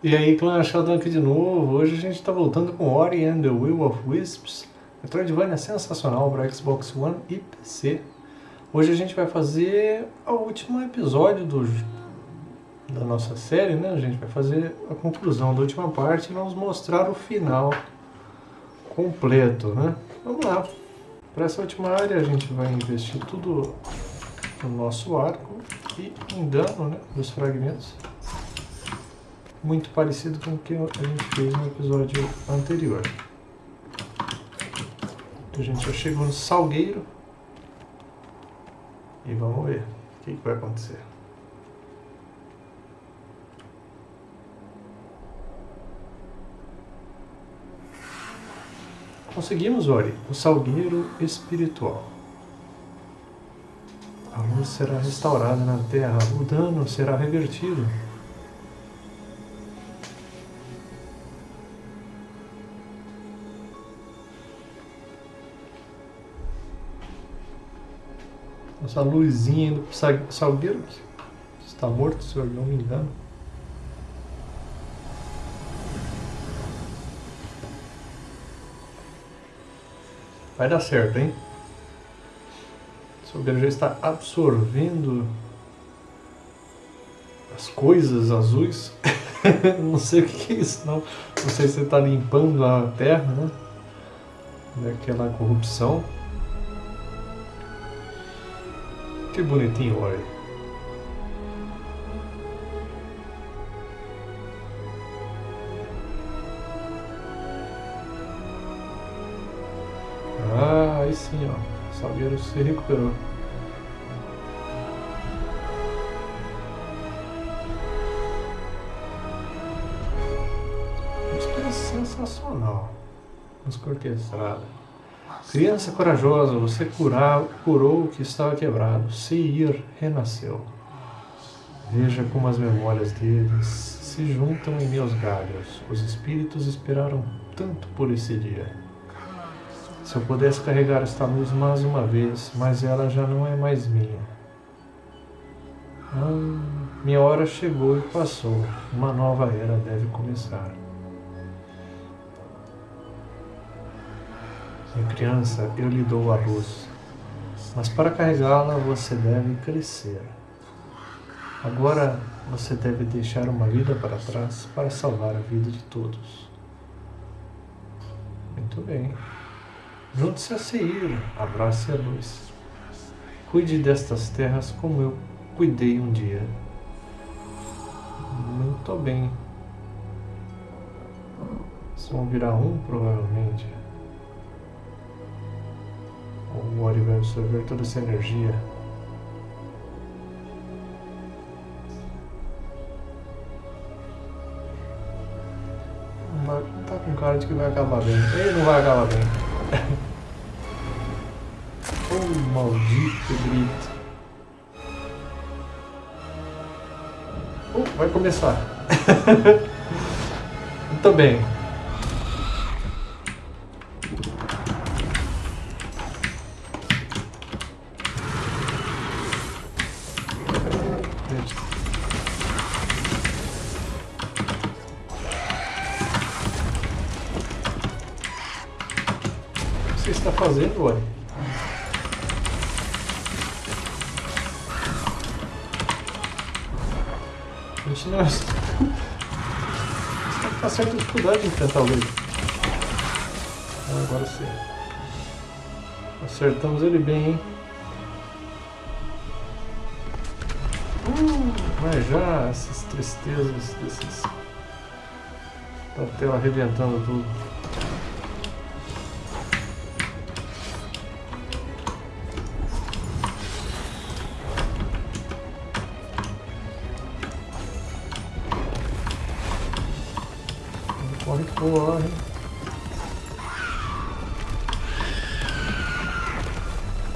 E aí, clã Sheldon aqui de novo. Hoje a gente está voltando com Ori and the Will of Wisps. Metroidvania sensacional para Xbox One e PC. Hoje a gente vai fazer o último episódio do, da nossa série, né? A gente vai fazer a conclusão da última parte e vamos mostrar o final completo, né? Vamos lá. Para essa última área a gente vai investir tudo no nosso arco e em dano né, dos fragmentos muito parecido com o que a gente fez no episódio anterior. A gente já chegou no Salgueiro e vamos ver o que, que vai acontecer. Conseguimos, Ori, o Salgueiro Espiritual. A luz será restaurada na Terra, o dano será revertido. Essa luzinha pro salgueiro que está morto, se eu não me engano. Vai dar certo, hein? O salgueiro já está absorvendo as coisas azuis. não sei o que é isso, não. Não sei se você está limpando a terra, né? Daquela corrupção. Que bonitinho, olha. Ah, aí sim, ó. Salgueiro se recuperou. Música é sensacional. Música orquestrada. Criança corajosa, você curar, curou o que estava quebrado. Seir renasceu. Veja como as memórias deles se juntam em meus galhos. Os espíritos esperaram tanto por esse dia. Se eu pudesse carregar esta luz mais uma vez, mas ela já não é mais minha. Ah, minha hora chegou e passou. Uma nova era deve começar. Minha criança, eu lhe dou a luz, mas para carregá-la você deve crescer. Agora você deve deixar uma vida para trás para salvar a vida de todos. Muito bem. Junte-se a Seir, abrace a luz. Cuide destas terras como eu cuidei um dia. Muito bem. Vocês vão virar um, provavelmente. O Ori vai absorver toda essa energia. Mas tá com cara de que vai acabar bem. Ele não vai acabar bem. oh, maldito grito. Oh, vai começar. Muito bem. Fazendo, ué? A gente não... Você tá certa dificuldade de enfrentar o ele. Ah, agora sim. Acertamos ele bem, hein? Uh, mas já essas tristezas desses... Da tela arrebentando tudo. Corre, corre.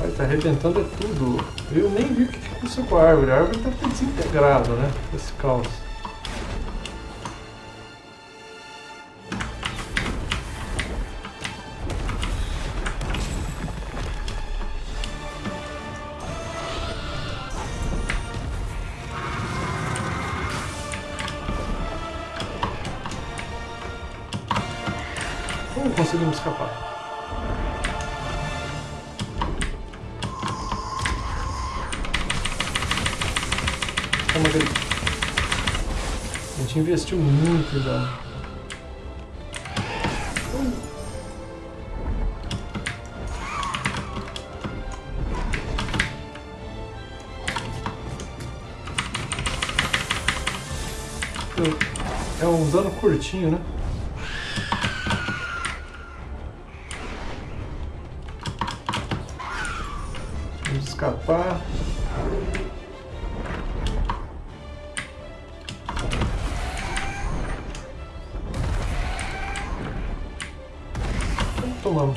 Ai, tá arrebentando é tudo. Eu nem vi o que aconteceu com a árvore. A árvore tá desintegrada, né? Esse caos. Uh, conseguimos escapar. Grito. A gente investiu muito dano. É um dano curtinho, né? Vamos escapar. Tomamos.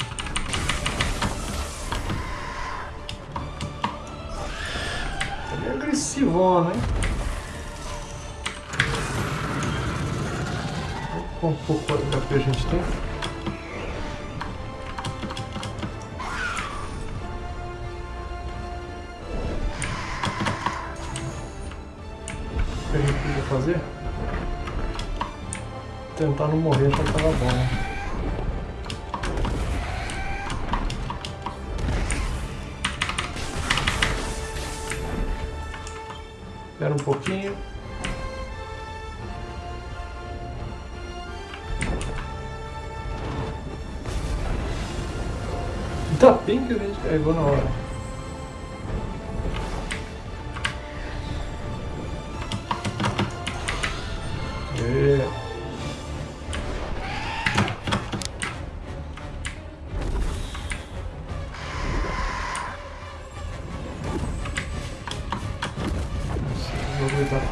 Tá meio agressivona, hein? Quanto pouco HP a gente tem? Fazer? Tentar não morrer já tava bom, né? Espera um pouquinho. Ainda bem que a gente carregou na hora.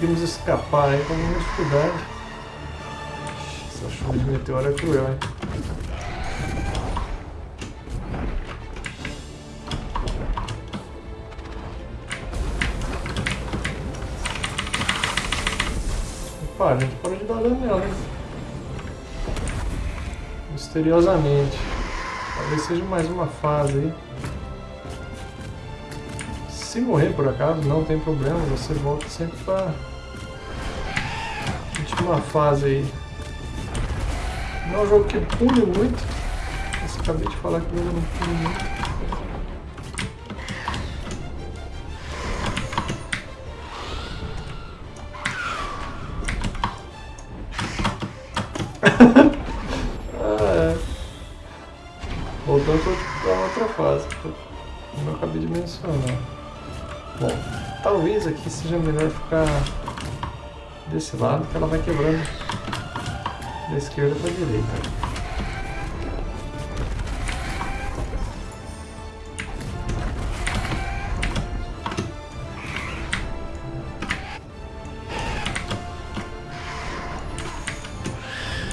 Conseguimos escapar aí com alguma dificuldade. Essa chuva de meteoro é cruel, hein? Opa, a gente parou de dar dano nela, hein? Misteriosamente. Talvez seja mais uma fase aí. Se morrer por acaso, não tem problema, você volta sempre para última fase aí. Não é um jogo que pune muito, mas acabei de falar que o não pune muito. Voltando para outra fase, como eu acabei de mencionar. Bom, talvez aqui seja melhor ficar desse lado, que ela vai quebrando da esquerda para a direita.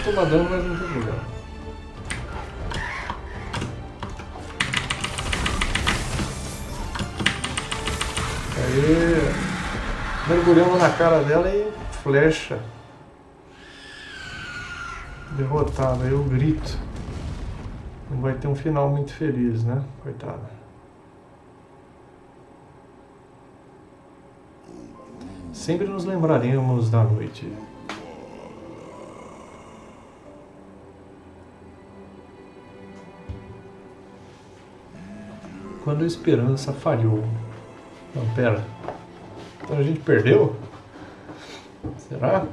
Toma dano, mas não tem problema. Aí, mergulhamos na cara dela e flecha. Derrotada, eu grito. Não vai ter um final muito feliz, né? Coitada. Sempre nos lembraremos da noite. Quando a esperança falhou. Não, pera. Então a gente perdeu? Será?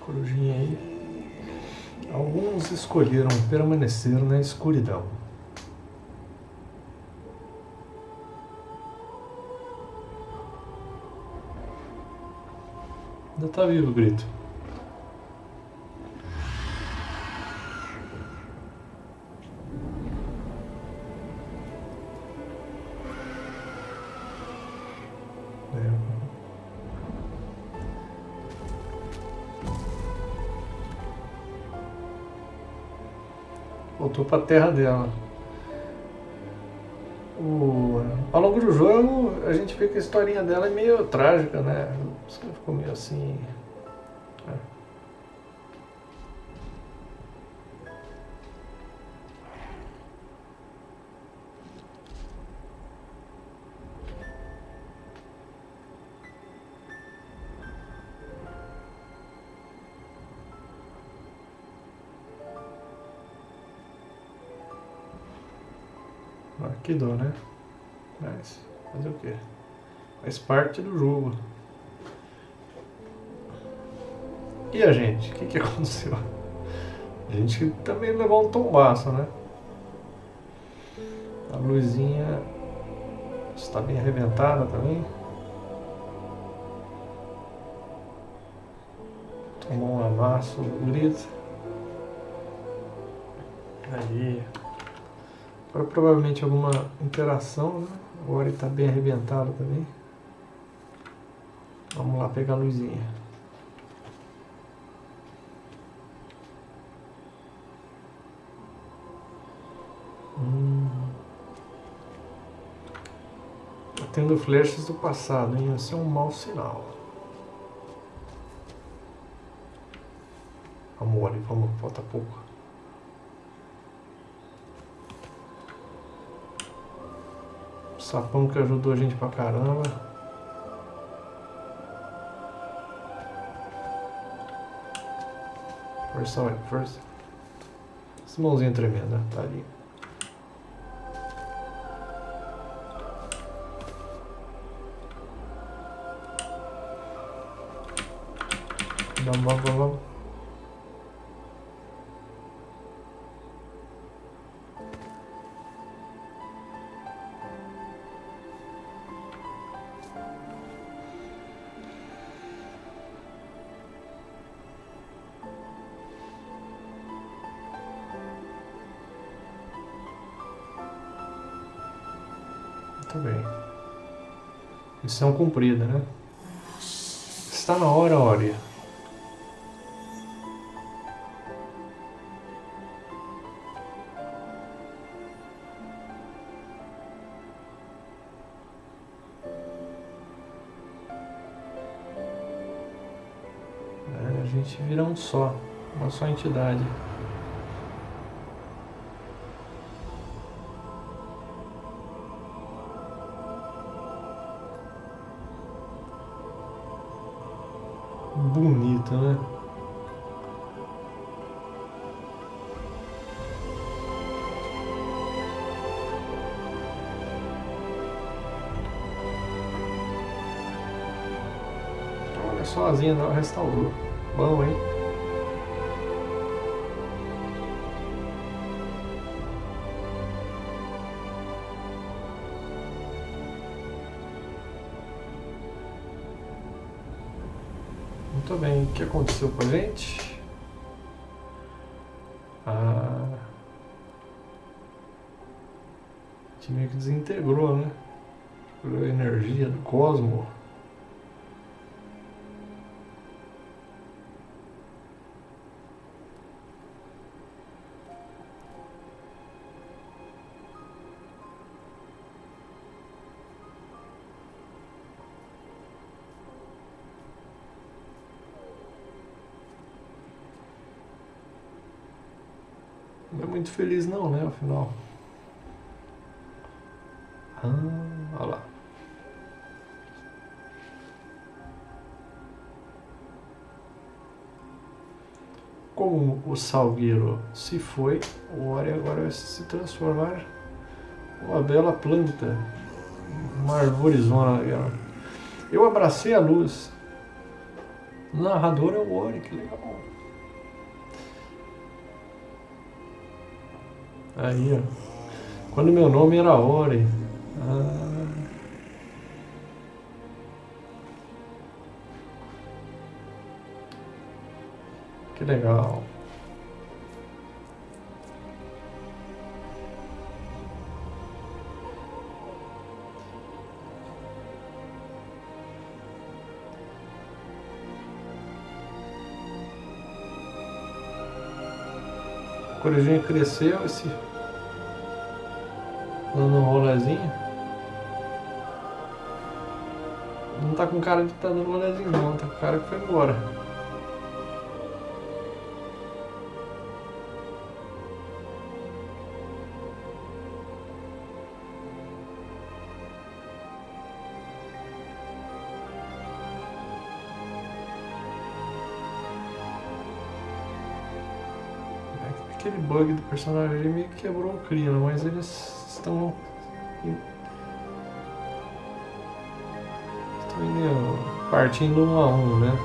Corujinha aí. Alguns escolheram permanecer na escuridão. Ainda tá vivo o grito. Voltou para a terra dela. O... Ao longo do jogo, a gente vê que a historinha dela é meio trágica, né? Ficou meio assim, que dó, né? Mas fazer o quê? Faz parte do jogo. E a gente? O que, que aconteceu? A gente também levou um tombaço, né? A luzinha está bem arrebentada também. Tomou um amasso bonito. Aí. Agora provavelmente alguma interação, né? O Ori está bem arrebentado também. Vamos lá pegar a luzinha. Hum. Tá tendo flechas do passado, hein? Isso é um mau sinal. Vamos, Ori, vamos, falta pouco. Sapão que ajudou a gente pra caramba. Força, olha, força. Essa mãozinha tremenda, tá ali. Vamos, vamos, vamos. Bem. Missão cumprida, né? Está na hora, Ori. É, a gente vira um só, uma só entidade. Bonito, né? Olha só, a Zina restaurou. Bom, hein? Muito bem, o que aconteceu com a gente? Ah, a gente meio que desintegrou, né? A energia do cosmos. Muito feliz não, né, afinal. Ah, olha lá. Como o Salgueiro se foi, o Ori agora vai se transformar uma bela planta, uma arvorizona. Eu abracei a luz. O narrador é o Ori, que legal. Aí, ó. Quando meu nome era Ori. Ah. Que legal. Corujinha cresceu, esse... Dando um rolezinho. Não tá com cara de estar tá dando rolezinho não, tá com cara que foi embora. aquele bug do personagem meio que quebrou o clima, mas eles estão estão indo partindo um a um, né?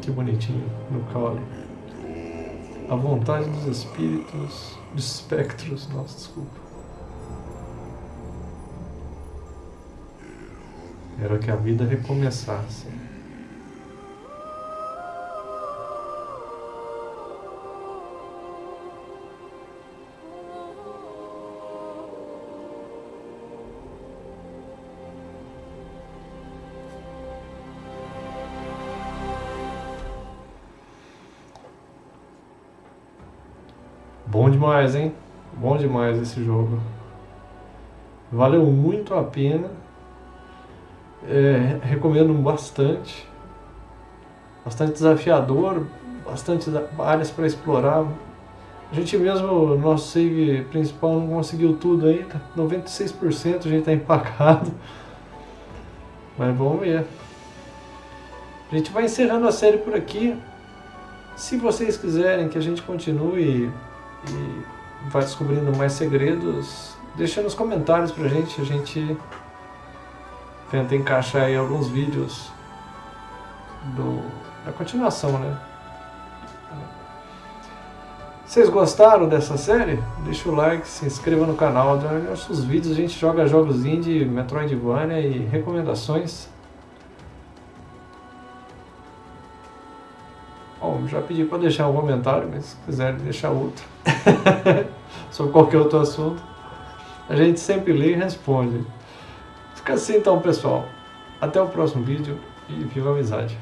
Que bonitinho no caule. A vontade dos espíritos, dos espectros, nossa, desculpa. Era que a vida recomeçasse. Bom demais, hein? Bom demais esse jogo. Valeu muito a pena. É, recomendo bastante. Bastante desafiador, bastante áreas para explorar. A gente mesmo, no nosso save principal, não conseguiu tudo ainda. 96% a gente está empacado. Mas vamos ver. A gente vai encerrando a série por aqui. Se vocês quiserem que a gente continue e vá descobrindo mais segredos, deixa nos comentários pra gente. A gente tenta encaixar aí alguns vídeos do, da continuação, né? Vocês gostaram dessa série? Deixa o like, se inscreva no canal, nossos vídeos a gente joga jogos indie, Metroidvania e recomendações. Bom, já pedi para deixar um comentário, mas se quiser deixar outro sobre qualquer outro assunto, a gente sempre lê e responde. Fica assim então, pessoal. Até o próximo vídeo e viva a amizade.